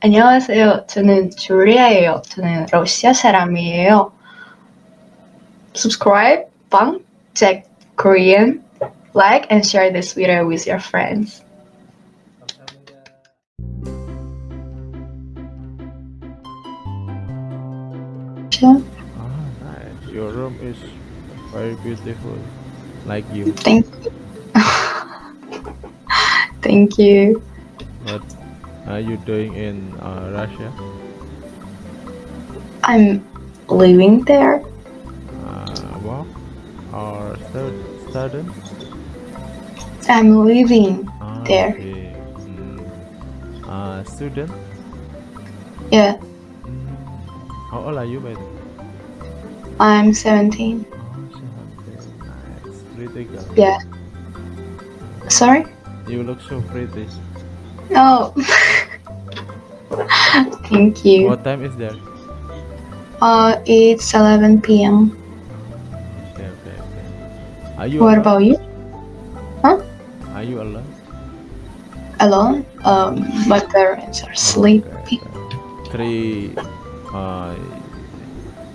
안녕하세요. 저는 줄리아예요. 저는 러시아 사람이에요. Subscribe, bang, check Korean, like and share this video with your friends. Sure. Ah, nice. Your room is very beautiful, like you. Thank you. Thank you. What are you doing in uh, Russia? I'm living there. Uh, work or stud- student? I'm living Ah, There. okay. Mm. Uh, student? Yeah, Mm. How old are you, by the way? I'm 17. Oh, 17. Nice. Pretty girl. Yeah. Sorry? You look so pretty. No. Thank you. What time is there? Uh, it's 11 p.m. Okay, okay, okay. Are you What alone? about you? Huh? Are you alone? Alone? Um, my parents are sleeping. Three, uh,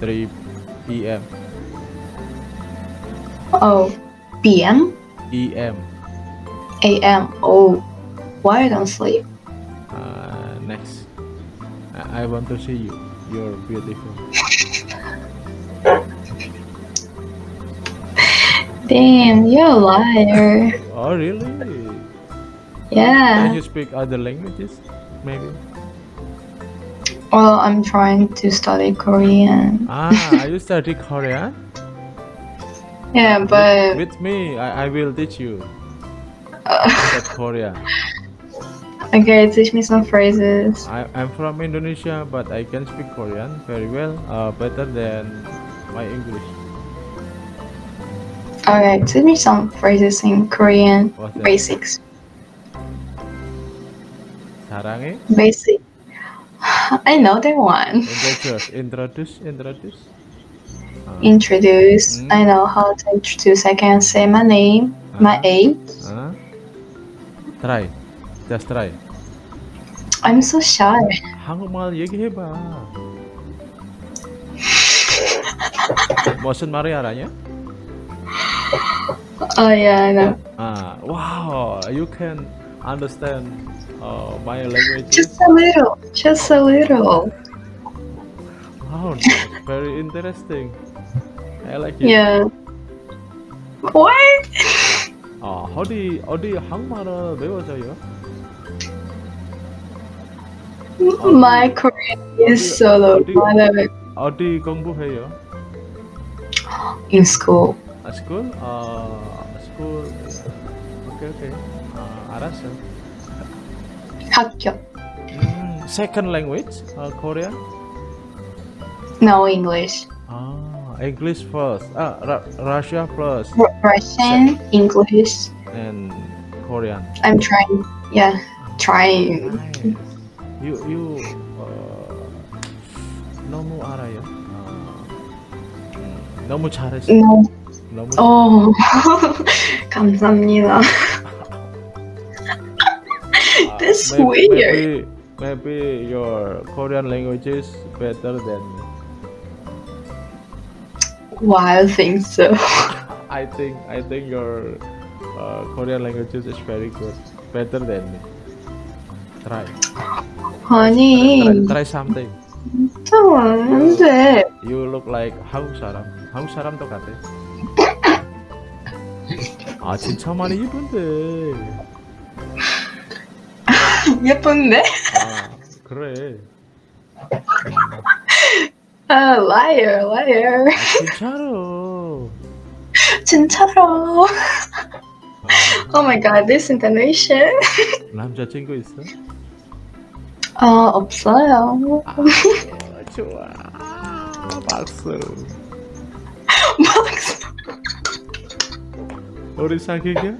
three p.m. Oh, p.m. E.M. a.m. Oh, why I don't sleep? Uh, next, I, want to see you. You're beautiful. Damn, you're a liar. Oh, really? Yeah. Can you speak other languages? Maybe. Well, I'm trying to study Korean. Ah, are you study Korean? Yeah, but With me, I, I will teach you uh, Korean. okay, teach me some phrases. I, I'm from Indonesia, but I can speak Korean very well, uh, better than my English. Okay, teach me some phrases in Korean. What's that? Basics. 사랑해? Basic. I know that one. Introduce, introduce, introduce. Uh, Introduce. Mm. I know how to introduce. I can say my name, my Uh-huh. age. uh, try, just try. I'm so shy. 한국말 얘기해봐. 무슨 말이 알아냐? Oh yeah, I know. Ah, wow, you can understand uh, my languages. Just a little. Just a little. Wow, that's very interesting. I like it. Yeah. What? 아, 어디 어디 한국말을 배워줘요? My Korean is so low. I love it. 어디 공부해요? In school. 아, school? 아, school. 오케이, 오케이. 아, 알았어. 학교. 음, second language? 아, Korean? No English. 아, English first. 아, Ra- Russia first. R- Russian, English. And Korean. I'm trying. Yeah, trying. Nice. You, you, uh, 너무 알아요. 아, 음, 너무 잘했어. No. 너무 Oh, 감사합니다. 아, that's maybe, weird. Maybe, maybe your Korean language is better than me. Why I think so. I think I think your uh, Korean language is very good, better than me. Try, try, 아니, try something. 잠깐만, 안 돼. You look like 한국 사람. 한국 사람도 같아. 아 진짜 많이 이쁜데. 예쁜데? 아 그래. 아, liar, liar. 아, 진짜로. 진짜로. 아, Oh my god, this intonation. 남자친구 있어? 어, 없어요. 아 좋아. 박수. 박수. 우리 사귀게?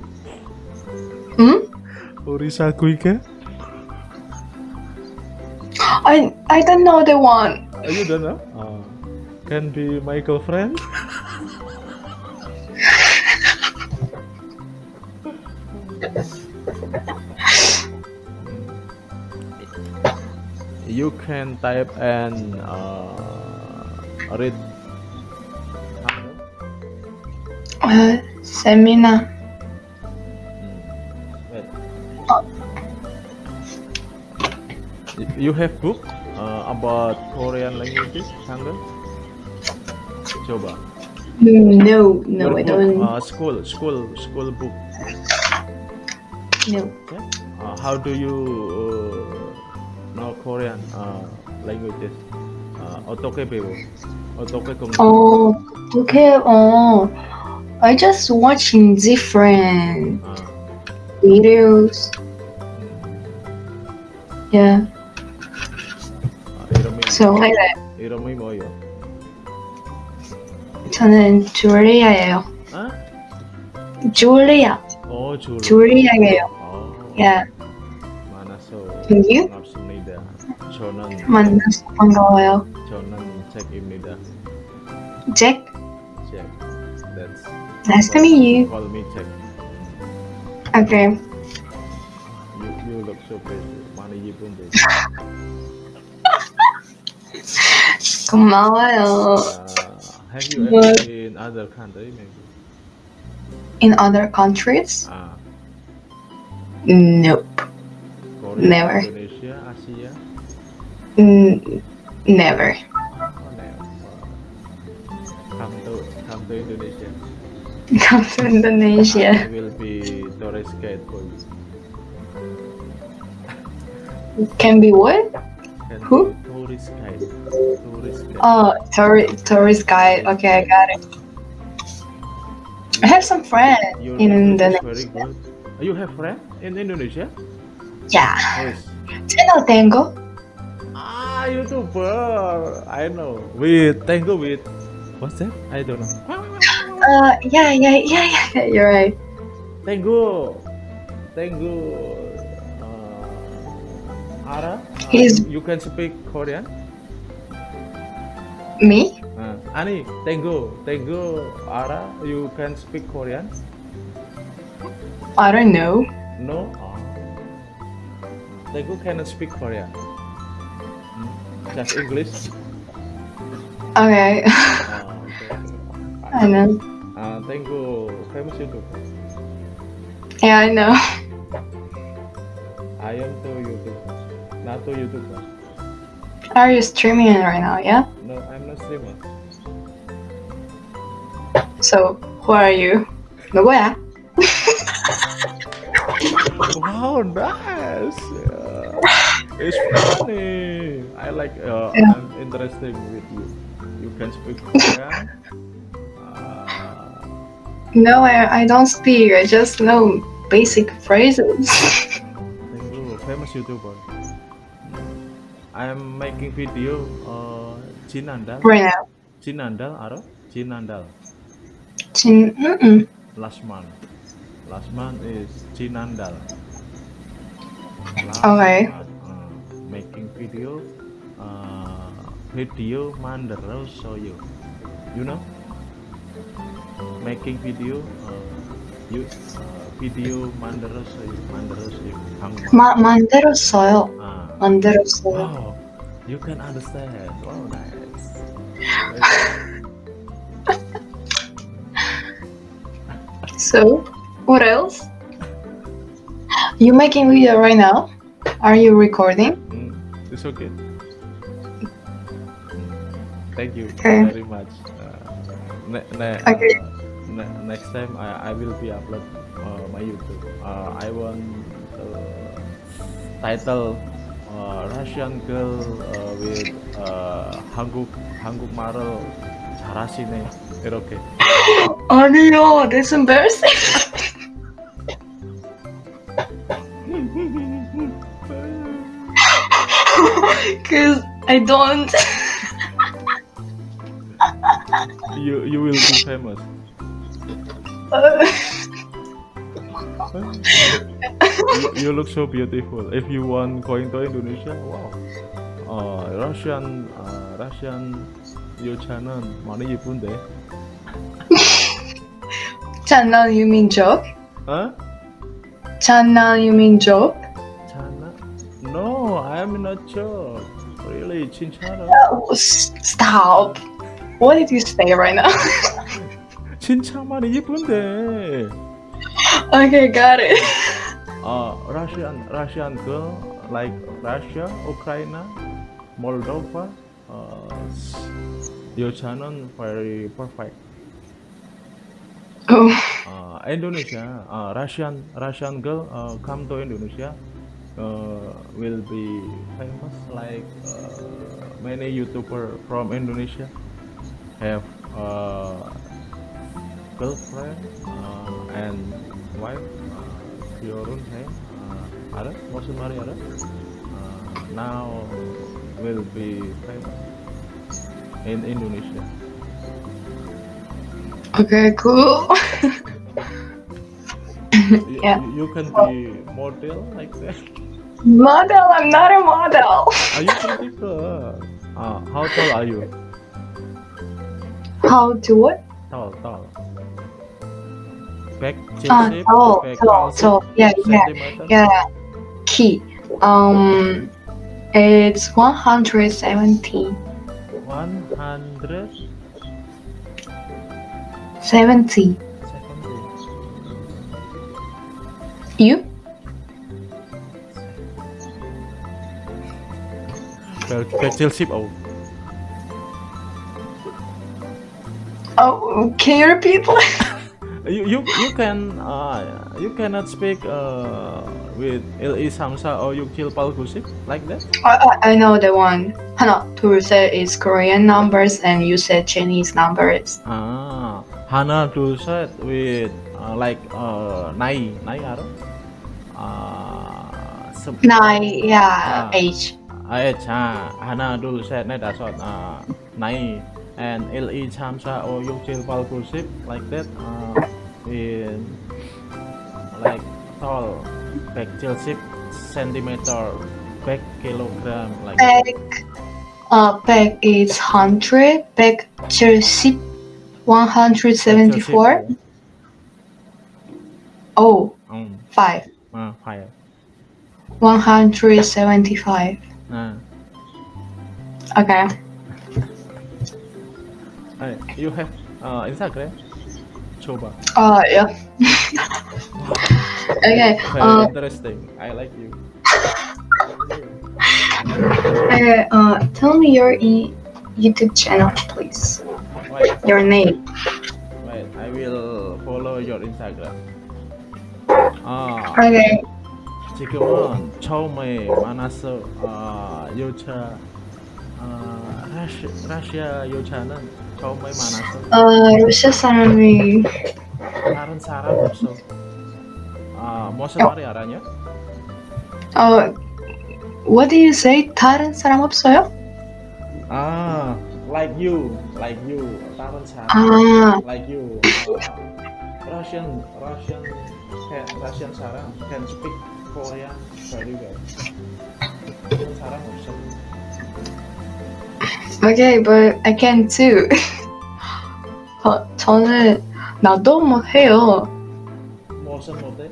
응? 우리 사귀게? I, I don't know the one. Oh, you don't know? Uh, can be my girlfriend? You can type and uh, read. Uh, seminar. Hmm. Wait. You have book uh, about Korean languages, Hangul? Coba. Mm, No, no, Your I book, don't. Uh, school, school, school book. No. Yeah. Uh, how do you uh, know Korean uh, languages? Uh, 어떻게 배워? 어떻게 공부? Oh, okay. Oh, I just watching different 아, videos. Yeah. 아, 이름이 So like that. 이름이 뭐요? 저는 줄리아예요. 아? 줄리아. 어, 줄. 줄리아예요. 어, Yeah. 만나서 And you? 반갑습니다. 저는 만나서 반가워요. 저는 잭입니다. Jack. 잭. That's Nice to meet you. call me 잭. Okay. You you look so pretty. 많이 예쁜데. 고마워요. Uh, have you What? ever in other country maybe? In other countries? Ah, Nope. Korea, Never. Indonesia, Asia. Mm, never. Come to come to Indonesia. Come to Indonesia. I will be tourist guide for you. Can be what? Can Who? be Tourist guide. Tourist guide. Oh, tourist tourist guide. Okay, I got it. I have some friends Your in Indonesia. You have friend in Indonesia? Yeah. Yes. Channel Tango. Ah, YouTuber. I know. With Tango with what's that? I don't know. Uh, yeah, yeah, yeah, yeah. You're right. Tango. Tango. Uh, Ara. uh, He's- you can speak Korean. Me? Uh, Ani, Tango, Tango, Ara, you can speak Korean? I don't know. No. Tango cannot speak Korean. That's English. Okay. I know. Uh, thank you. Famous YouTuber. Yeah, I know. I am too YouTuber. Not too YouTuber. Are oh, you streaming right now, yeah? No, I'm not streaming. So, who are you? Nobody. wow, nice! Yeah. It's funny. I like. Uh, Yeah. I'm interested with you. You can speak Korean. Uh, No, I, I don't speak. I just know basic phrases. you, famous YouTuber. I'm making video. Uh, Jinandal. right now. Jinandal, Aro? Jinandal. 진, mm-mm. Last month. Last month is Jinandal. Last Okay. month, making video. Uh, video Mandaro Soyo. You know? Making video. Uh, you uh, video Mandaro Soyo. Mandaro Soyo. Hangman. 마, 만들었어요. Ah. 만들었어요. Wow, you can understand. Wow, nice. So, what else? You making video right now? Are you recording? Mm, it's okay. Thank you Okay. very much. Uh, ne- ne- Okay. uh, ne- next time I, I will be upload uh, my YouTube. Uh, I want uh, title uh, Russian girl uh, with uh, 한국 한국말을 잘하시네 이렇게. 아니요, that's embarrassing. Cause I don't. you you will be famous. you, you look so beautiful. If you want going to Indonesia, wow. Uh, Russian, uh, Russian 여자는 많이 예쁜데. 장난, you mean joke? 어? 장난, you mean joke? 자나? no, I'm not sure. Really, 진짜로. Oh, s- stop. What did you say right now? 진짜만 예쁜데. okay, got it. Uh, Russian Russian girl like Russia, Ukraine, Moldova. Uh, 여자는 very perfect. Oh, Uh, Indonesia, uh, Russian Russian girl uh, come to Indonesia uh, will be famous like uh, many YouTuber from Indonesia have uh, girlfriend uh, and wife uh, Fiorun hey, uh, ada maksud mari ada uh, now will be famous in Indonesia okay, cool. you, Yeah. you, you can be model like that model, I'm not a model. Are you pretty good? Uh, how tall are you? How to what? Tall, tall. Back, Ah, chip, tall, back, tall, tall. Yeah, yeah, yeah. Key. Um, it's 170. 170. 70. You? Petrelship oh. Oh, can you repeat? you you you can uh, you cannot speak uh, with Li Samsa or pal Palgusip like that. I I know the one. Hana Turse is Korean numbers and you said Chinese numbers. Ah, Hana Turse with uh, like uh, Nai Nai Aro ada? Uh, se- Nine, yeah, Ah. age. H ha Hana dulu set này đã sort uh, Nai and LE Chamsa or Yukchil Palkusip like that uh, in like tall back chilsip centimeter back kilogram like. Back, uh, back is 100, back 70, 174. Oh, Um, 5, uh, fire. 175. Uh, Okay. uh, you have uh, Instagram? Coba. Uh, yeah. okay. Very Uh, interesting. I like you. okay. Uh, tell me your e- YouTube channel, please. Wait, Your name. wait. I will follow your Instagram. 아, Okay. 지금은 처음에 만나서 아, 여자 아, 라시, 러시아 여자는 처음에 만나서 Uh, 러시아 사람이 다른 사람 없어. 아, 무슨 말이 알아냐? 어, what do you say? 다른 사람 없어요? 아, like you, like you, 다른 사람. 아, like you uh, Russian Russian can Russian 사람 can speak Korean very well 그런 사람 없어 okay, but I can too. 어, 저는 나도 못해요. 무슨 못해?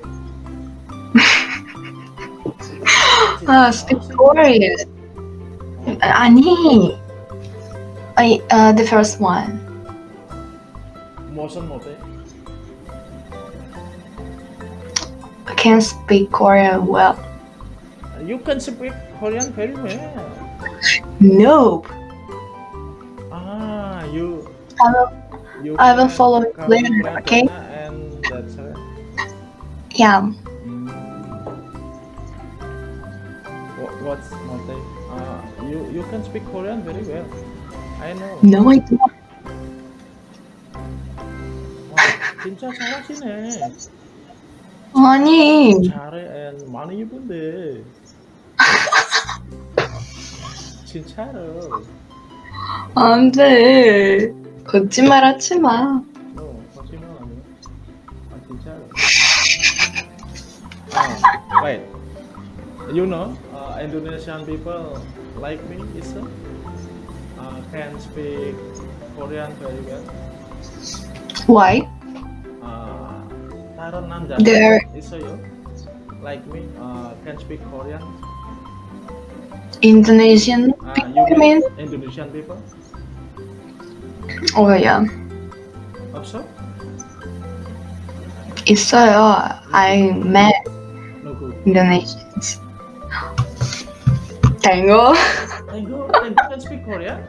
아, speak Korean. 아니. I, uh, the first one. 무슨 못해? can speak Korean well. You can speak Korean very well Nope. ah you I will, you I will can follow it come later, to okay? Ghana and that's it yeah. Mm. What, what's mote? Uh, you you can speak Korean very well. I know. No, I don't. 와, 진짜 잘하시네. 아니. 잘해 많이 이쁜데. 진짜로. 안 돼. 거짓말 하지 마. 너 거짓말 아니야? 아 진짜로. 아, wait. You know, uh, Indonesian people like me is uh, can speak Korean very well. Why? Uh, 다른 남자 There- 있어요? Like me, uh, can speak Korean. Indonesian Uh, people, you you mean? Indonesian people? Oh yeah. Also? 있어요. I met No good. Indonesians. Tango. Tango, Tango can speak Korean?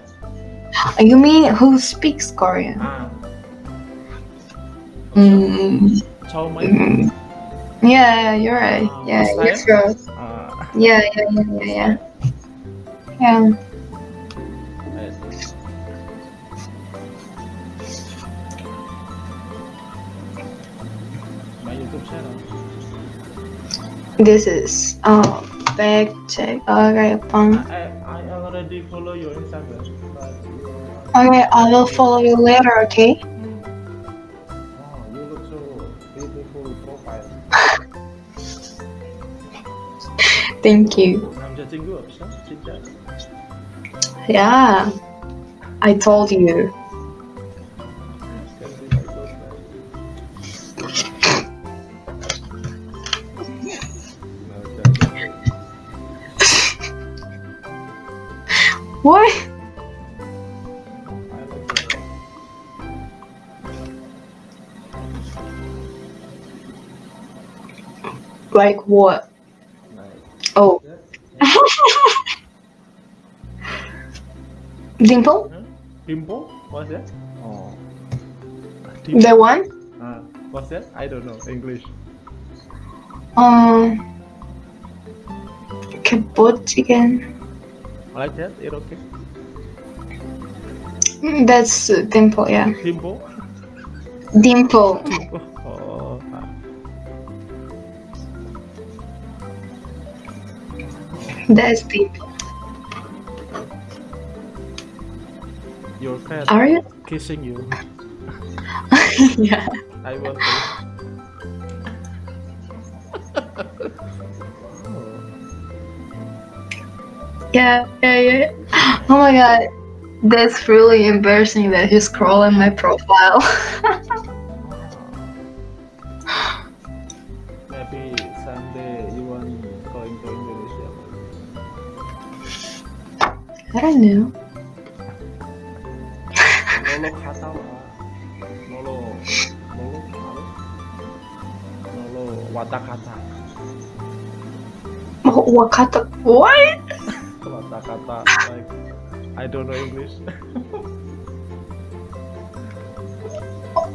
You mean who speaks Korean? Ah. Mm, Chow Mein. mm. Yeah, you're right. Uh, Yeah, right. Ah, Yeah, yeah, yeah, yeah, yeah. Yeah. My YouTube channel. This is uh back check. Okay, fine. I, I already follow your Instagram, but you, Okay, I will follow you later. Okay. Thank you. Yeah, I told you. what? Like what? Oh, dimple? Huh? Dimple? What's that? Oh. Dimple? The one? Ah, what's that? I don't know English. Um. Kebot chicken. Like that? It okay? That's uh, dimple. Yeah. Dimple? Dimple. Dimple. That's deep. Your cat Are you? kissing you. yeah. I want to. Oh. Yeah. Yeah. Yeah. Oh my god. That's really embarrassing that he's scrolling my profile. Lolo watakata. Oh, Wakata. What? Watakata like I don't know English.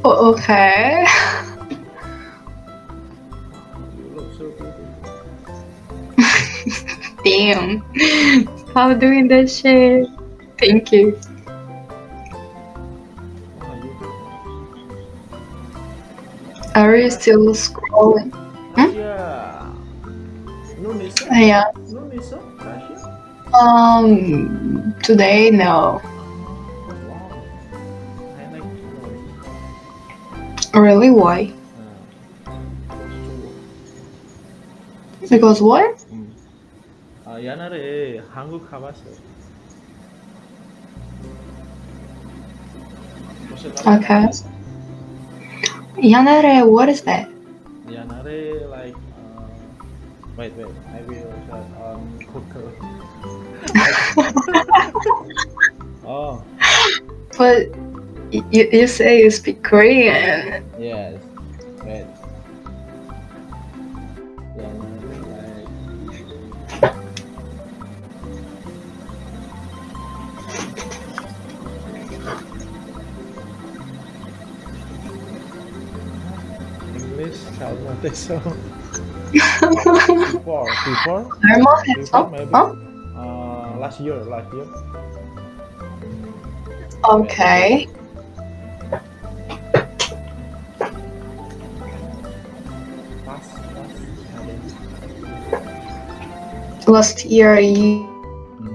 Oh, okay. you look so beautiful. Damn how doing this shit. Thank you. Are you still scrolling? Hmm? Yeah. No Yeah. Um, today, no. Really? Why? Because what? 음. 아, 옛날에 한국 가봤어. 혹시 가봤어? Okay. Yanare, what is that? 옛날에 like uh, wait wait I will search on Google. oh But y- you, you say you speak Korean. yes English, algo de eso. before, before, before maybe uh, last year, last year. Okay. Last year you,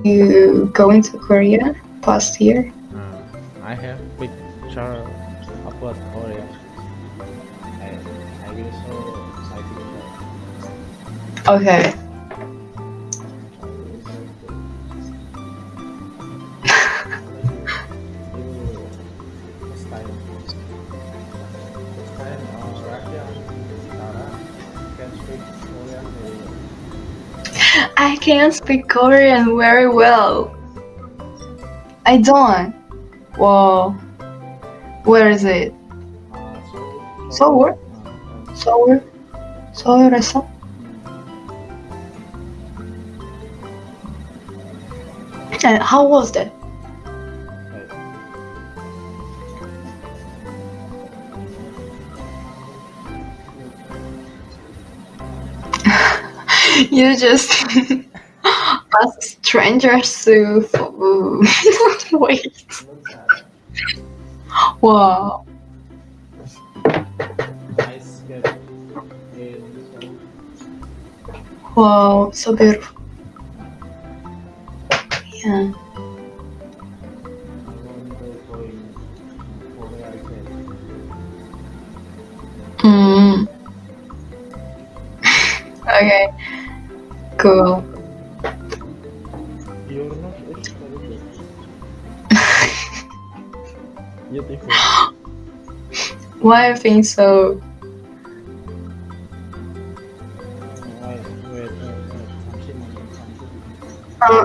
you going to Korea? Past year? Okay. I can't speak Korean very well. I don't. Wow. Where is it? Uh, Seoul? Seoul? Seoul? Seoul? And how was that? You just ask strangers to wait. Wow. Wow, so beautiful. Again. Mm. okay. Cool. Your nose is very good. Beautiful. Why think so?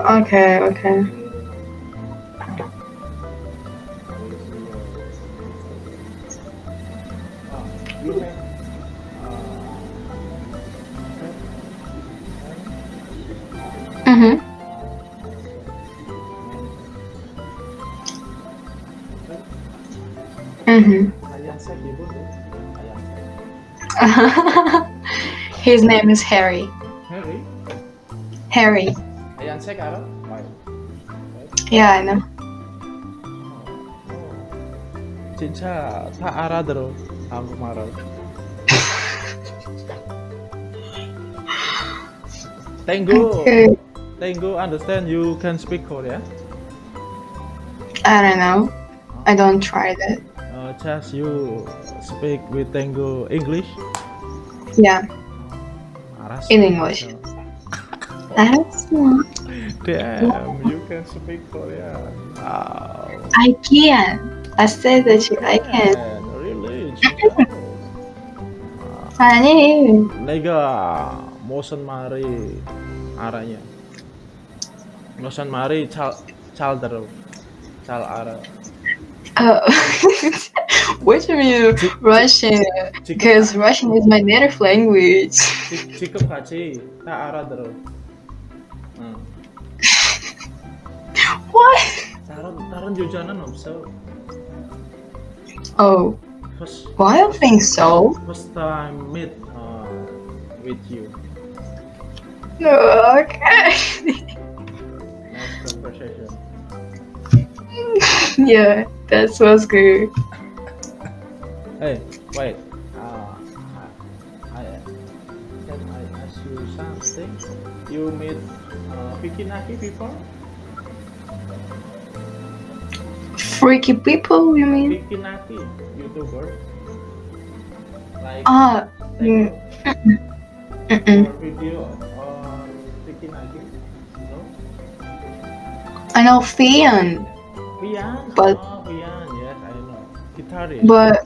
Okay, okay. Mm-hmm. Mm-hmm. ayah saya ibu tuh ayah saya His name is Harry. Harry Harry. One sec, Ara. Yeah, I know. Chincha, tha Ara daro. Tango. Tango, understand you can speak Korean? I don't know. I don't try that. Uh, just you speak with Tango English? Yeah. Ah, In English. That's one. Damn, you can speak Korean. Wow. I can. I said that you, I can. Man, really? 진짜로? 아니. 내가 무슨 말이 알아요? 무슨 말이 잘, 잘 들어. 잘 알아. Uh, what do you mean Russian? Because Russian is my native language. 지, 지금까지 다 알아들어. 응. What? Taran, Taran Jojana no so. Oh. First, well, I don't think so. First time meet uh, with you. No, okay. nice conversation. yeah, that was good. Hey, wait. Ah, can I ask you something? You meet uh, Fiki Naki before? Freaky people, you mean? Fiki Naki, YouTuber. Like Ah, take mm-mm. your mm, mm. video on Fiki Naki. No? I know Fian, Vian. But- ah, oh, Vian. Yes, I know. Guitarist. but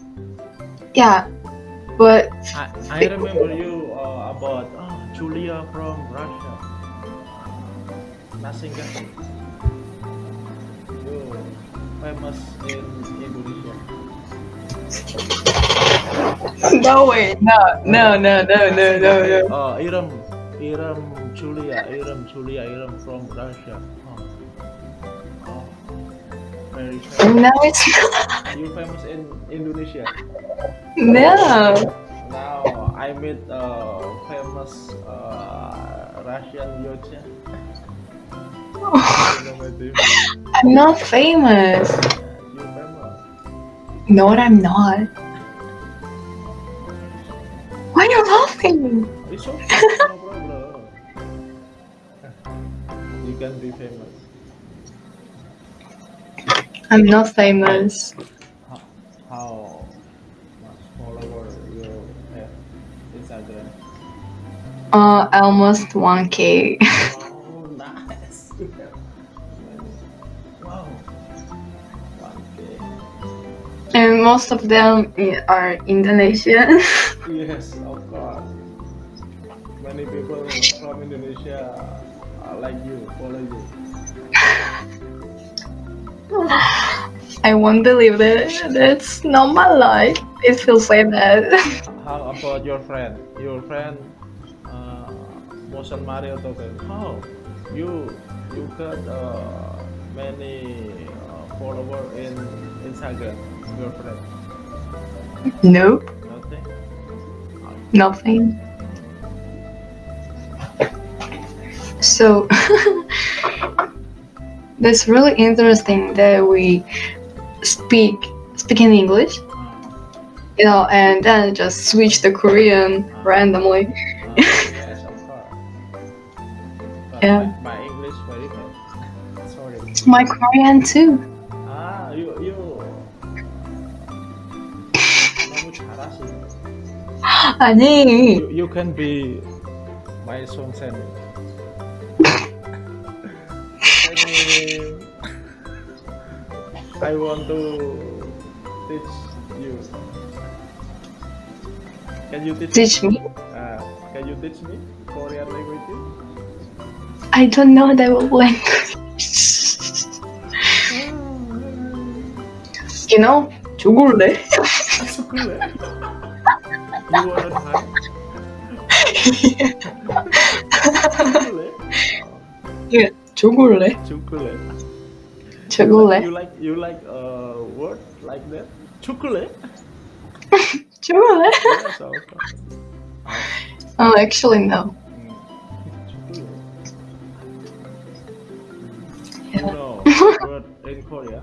yeah, but I, I remember you uh, about oh, Julia from Russia. Nothing. You famous in Indonesia. no way, no, no, no, no, no, no, no. Oh, Iram, Iram Julia, Iram Julia, Iram from Russia. Oh, oh very famous. No, it's not. You famous in Indonesia. No. Now I meet uh, famous uh, Russian Yocha. I'm not famous. No, I'm not. Why are you laughing? You can be famous. I'm not famous. How, much follower you have Instagram? Uh, almost 1k. and most of them are Indonesian. Yes, of course. Many people from Indonesia uh, like you, follow you. I won't believe it. That's not my life. It feels like that. How about your friend? Your friend, uh, Motion Mario Token. How you you got uh, many uh, followers in Instagram? Your friend? nope, Nothing. nothing. So that's really interesting that we speak speak in English, Uh, you know, and then just switch to Korean randomly. uh, yes, of course. But Yeah. my, my English very bad. Sorry. My Korean too. 아, you you 너무 잘하시네. 아니, You, you can be my 선생님. 선생님, I want to teach you. Can you teach? teach me. Uh, can you teach me Korean language? I don't know that language. you know, 죽을래? 초콜릿. You wanna try? 초콜릿. 죽을래? 초콜릿. 죽을래? You like you like a word like that? Chocolate? 죽을래? Yes, also. Oh, actually no. Mm. Chocolate. Yeah. You know word in Korea?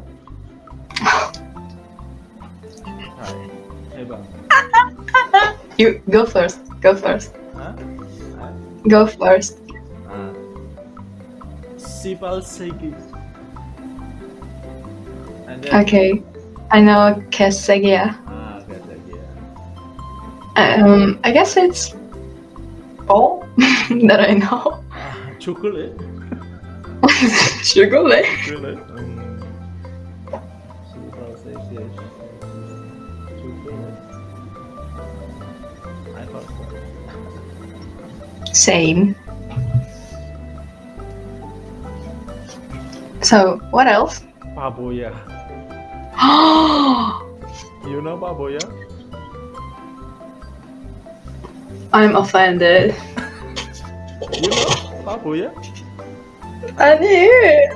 You go first. Go first. Huh? Go first. Uh, Sipal Segi. Okay. I know Kesegia. Ah, Um, I guess it's all that I know. Chocolate. Chocolate. Chocolate. same. So, what else? Baboya. you know Baboya? I'm offended. you know Baboya? I knew it.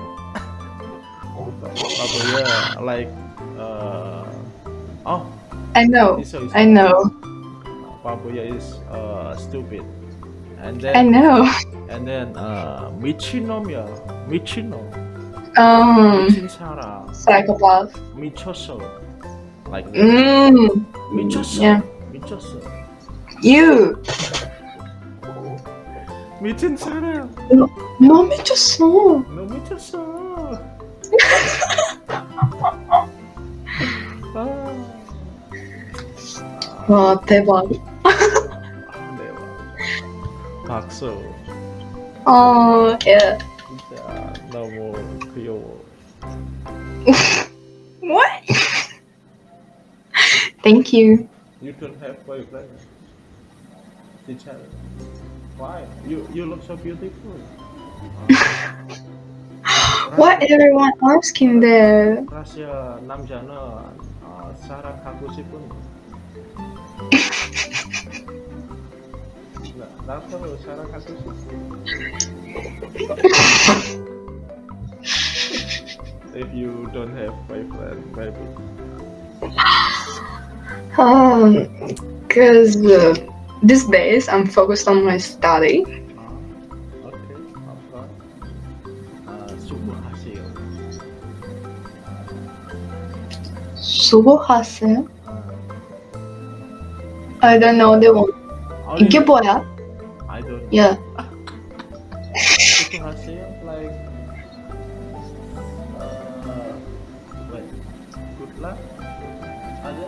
Baboya, like, uh, oh. I know. I know. Baboya is uh, stupid And I then know. and then uh 미친놈이야. 미친놈. Um, 미친 사람. psychopath. 미쳤어. Like that. Mm. 미쳤어. Yeah. 미쳤어. You. 미친 사람. 너 미쳤어. 너 미쳤어. 아. 와 대박. so. Oh yeah. Yeah, no more Creole. what? Thank you. You don't have boyfriend. legs. Each other. Why? You you look so beautiful. what everyone asking there? Gracias, nam jana, uh, sarang kaku sipun. if you don't have boyfriend, maybe. Um, because uh, these days I'm focused on my study. Uh, okay, apa? Uh, subuh hasil. Subuh hasil? I don't know the one. 아, 이게 뭐야? I don't. Yeah. 수고하세요. Like, uh, wait, good luck. ada? ada.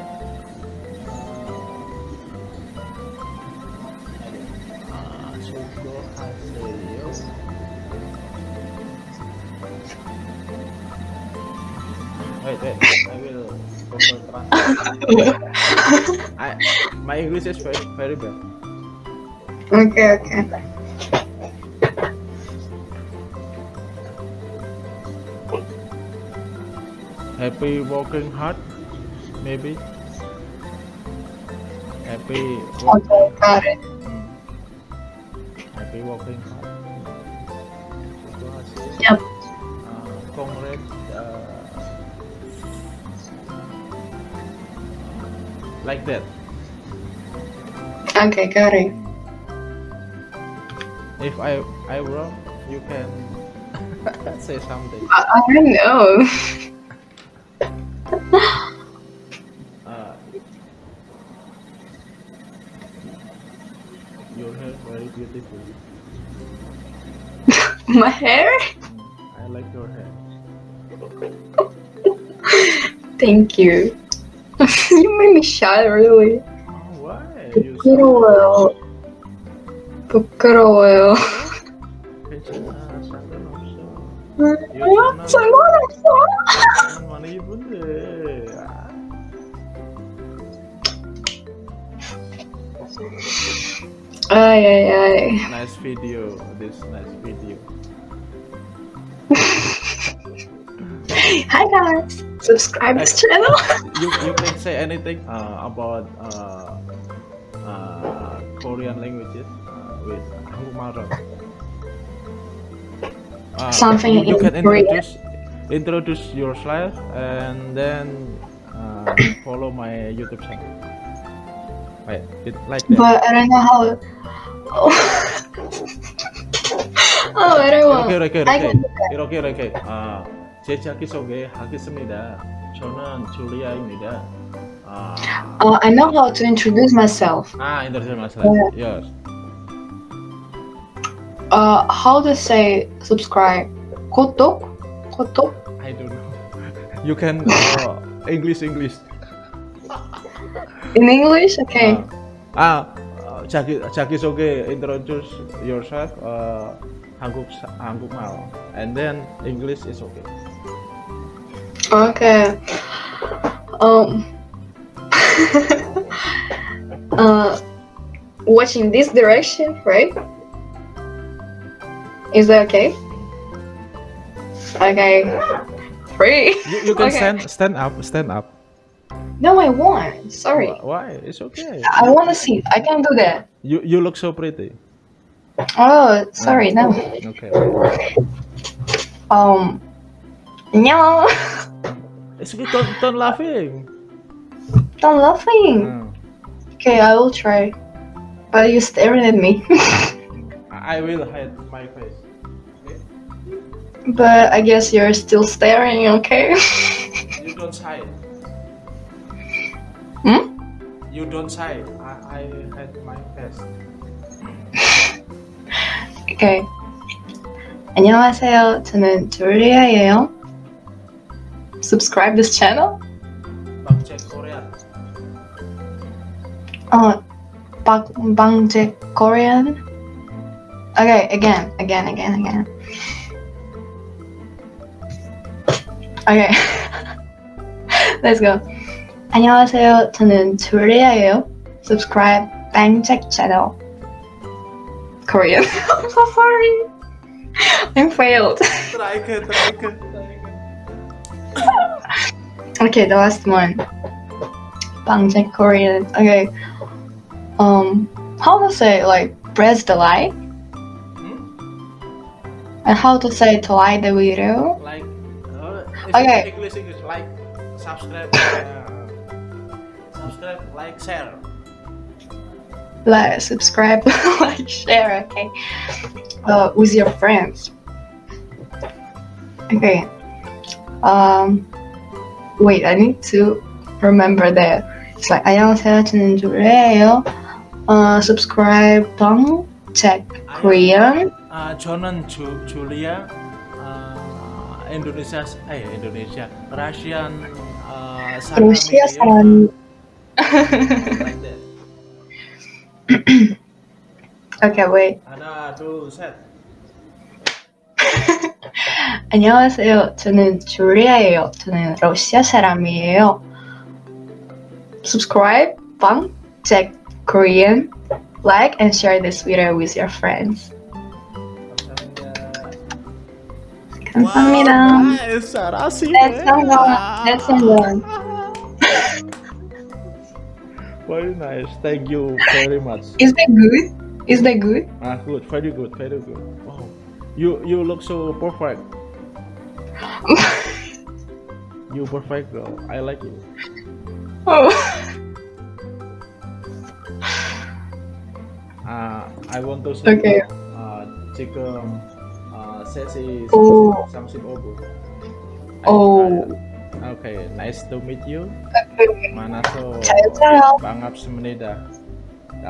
아, 수고하세요. Wait, wait. I will Google Translate. I, my English is very, very bad. Okay, okay. Happy working hard, maybe. Happy. Work, Okay, got it. Happy working hard. Yep. Uh, congrats. Uh, like that. Okay, got it. If I I wrong, you can say something. I, I don't know. uh, your hair very beautiful. My hair? Mm, I like your hair. Thank you. you made me shy, really. Oh, why? You so... 부끄러워요. 괜찮아. 상관없어. 어? 상관없어. 많이 입은데. 아, Ay, ay, ay. nice video. This nice video. Hi guys. Subscribe this channel. You you can say anything uh, about uh, uh, Korean languages uh, with Hangumaru. Uh, Something you, you in can Korean. introduce introduce yourself and then uh, follow my YouTube channel. Right, it like that. But I don't know how. Oh, oh I don't want. 이렇게 이렇게 I 이렇게 can do that. 이렇게 이렇게 아, 제 자기 소개 하겠습니다. 저는 줄리아입니다. 아, Uh, I know how to introduce myself. 아 인터넷 마사. 네. Yes. Uh, how to say subscribe? Kotok? Kotok? I don't know. You can uh, English English. In English, okay. Uh, ah, Jackie, Jackie, okay. Introduce yourself. Uh, Hanguk, Hanguk and then English is okay. Okay. Um. uh, watching this direction, right? Is that okay? Okay. Three. You, you can Okay. stand stand up stand up. No, I won't. Sorry. Why? It's okay. I want to see. I can do that. You you look so pretty. Oh, sorry. No. Okay. Um. No. It's okay. Don't don't laughing. Don't laughing. Mm. Okay, I will try. But you staring at me. I will hide my face. Okay? but I guess you're still staring. Okay. You don't hide. Hmm? You don't hide. I, I hide my face. Okay. 안녕하세요. 저는 줄리아예요. Subscribe this channel. Check Korean. 어, 박 방제 Korean. Okay, again, again, again, again. Okay. Let's go. 안녕하세요. 저는 줄리아예요. Subscribe 방제 channel. Korean. I'm so sorry. I failed. Try again, try again, try again. Okay, the last one. Bangjae Korean. Okay. Um, how to say like press the like Hmm? and how to say to like the video? Like, uh, it's Okay. English, English. Like, subscribe, uh, subscribe, like, share. Like subscribe, like share. Okay. Uh, with your friends. Okay. Um, wait, I need to remember that. It's like 안녕하세요. 저는 줄리아예요. Uh, subscribe, bang, check Korean. Uh, 저는 주, 줄리아, uh, Indonesia, eh Indonesia, Russian, uh, 사람이에요. 러시아 사람. Like that. okay, wait. 하나, 둘, 셋. 안녕하세요. 저는 줄리아예요. 저는 러시아 사람이에요. Subscribe, bang, check Korean, like and share this video with your friends. 감사합니다. 감사합니다. nice. 잘하시네. That's someone. That's someone. Very nice. Thank you very much. Is that good? Is that good? Ah, good. Very good. Very good. Wow. You you look so perfect. you perfect girl. I like you. Oh. 아, I want to say Okay. 아, 지 oh. oh. Nah, oke, okay, nice to meet you. Mana so? Bangap semenida.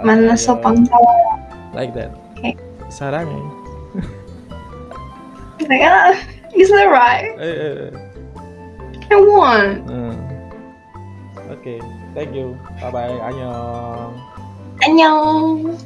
Mana so pangkal? Like that. Okay. Sarang. Eh? like, ah, is that right? Eh, eh. I want. Uh. Oke, okay, thank you. Bye bye. Annyeong. Annyeong.